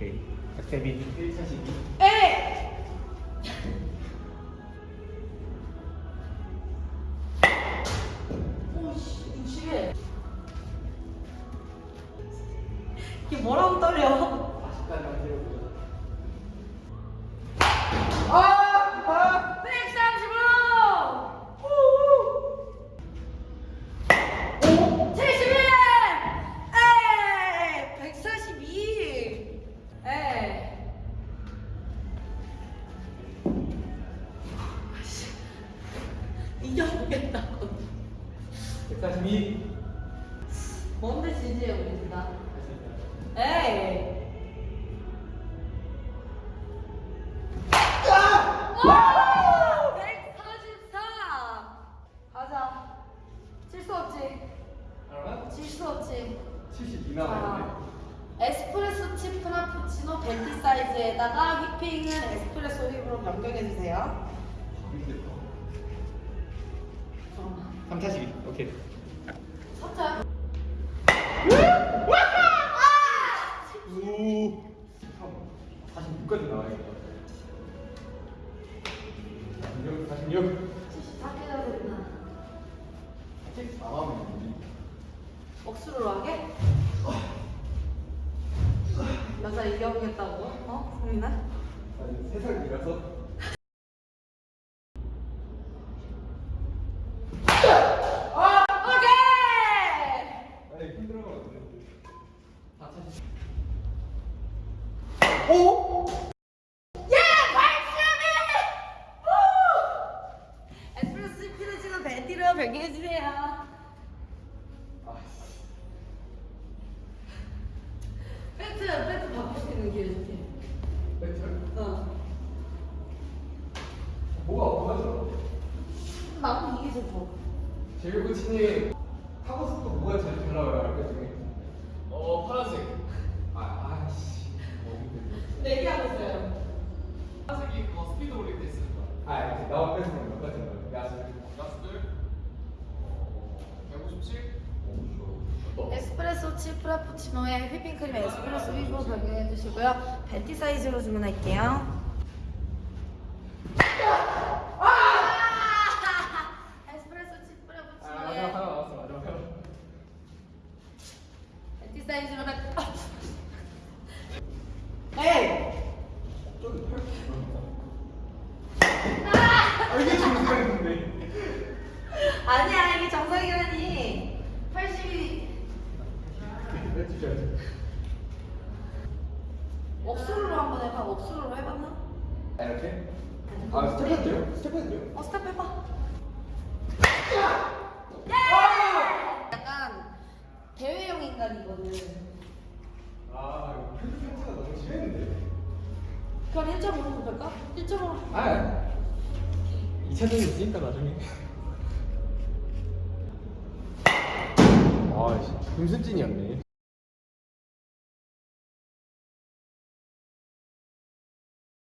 오케이. 박태민 1차 시기. 에! 오씨, 무시해. 이게 뭐라고 떨려? 40까지 안 되고. 아! 이겨보겠다. 142 뭔데 지지해, 우리 둘 다? 에이! 와! 144! 가자. 질 수 없지. 알아? 질수 없지. 72 자, 남았는데 에스프레소 칩 프라푸치노 벤티 사이즈에다가 휘핑은 에스프레소 휘브로 변경해주세요. 힘들다 잠깐만. 342 오케이 서자. 오 46까지 나와야겠다 46 46 74개가 됐나? 아직 나가면 억수로 하게? 여자 이겨보겠다고? 어? 성민아? 아니 3살 이라서 오케이! 아니 힘들어가 다 차지 오? 예! 82! 에스프레소 피르지는 벤티로 변경해주세요. 배트, 배트 바꿀 수 있는 기회 줄게. 배틀? 어. 뭐가 뭐가 좋아? 나도 이게 좋아. 제일 코치님 타고 속도 뭐가 제일 잘 나와요 알까 중에? 어 파란색 아 아씨 너무 힘들어 내기하고 있어요. 파란색이 그거 스피드 올릴 때 쓰는 거야 아 이제 나와 뺏으면 몇 가지 나와요? 야수 가스들 어 157? 어, 에스프레소 치 프라푸치노에 휘핑크림 에스프레소 휘브로 변경해 주시고요. 벤티 사이즈로 주문할게요. 에스프레소 치아 마지막 하나 프라푸치노에 남았어 마지막 하나 벤티 사이즈로 할. 에이! 저기 8 아, 이게 중요했는데 아니야 이게 정상이라니. 80이 뺏으셔야지 억수로 한번 해봐. 억수로 해봤나? 아 이렇게? 아 스텝 해도 돼요? 스텝 해도 돼요? 어 스텝 해봐. 약간 대회용 인간이거든. 아 이거 편집 편지가 너무 심했는데 그럼 1.5로 볼까? 1.5로. 아 2차전이 있으니까 나중에 아씨 김순진이었네